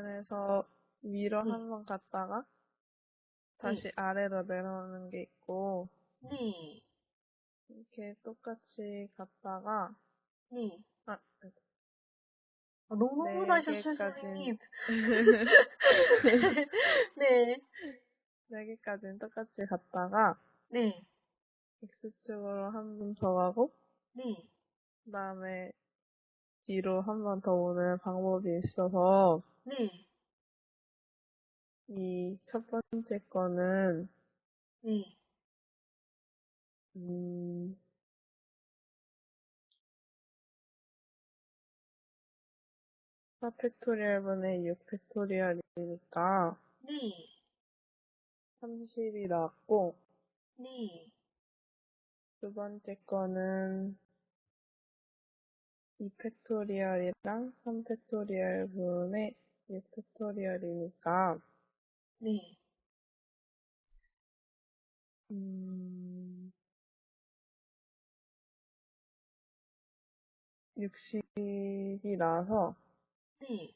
옵션에서 위로 네. 한번 갔다가 다시 아래로 내려오는 게 있고 네. 이렇게 똑같이 갔다가 네. 아, 아, 너무 네 개까지. 선생님. 네. 네 개까지는 똑같이 갔다가 네. X축으로 한 번 더 가고 네. 그 다음에 뒤로 한 번 더 오는 방법이 있어서 네. 이 첫 번째 거는 네. 음, 사 factorial 분의 6 factorial이니까 네. 30이 나왔고 네. 두 번째 거는 2 팩토리얼이랑 3 팩토리얼 분의 6 팩토리얼이니까 네. 음, 60이 나와서 네.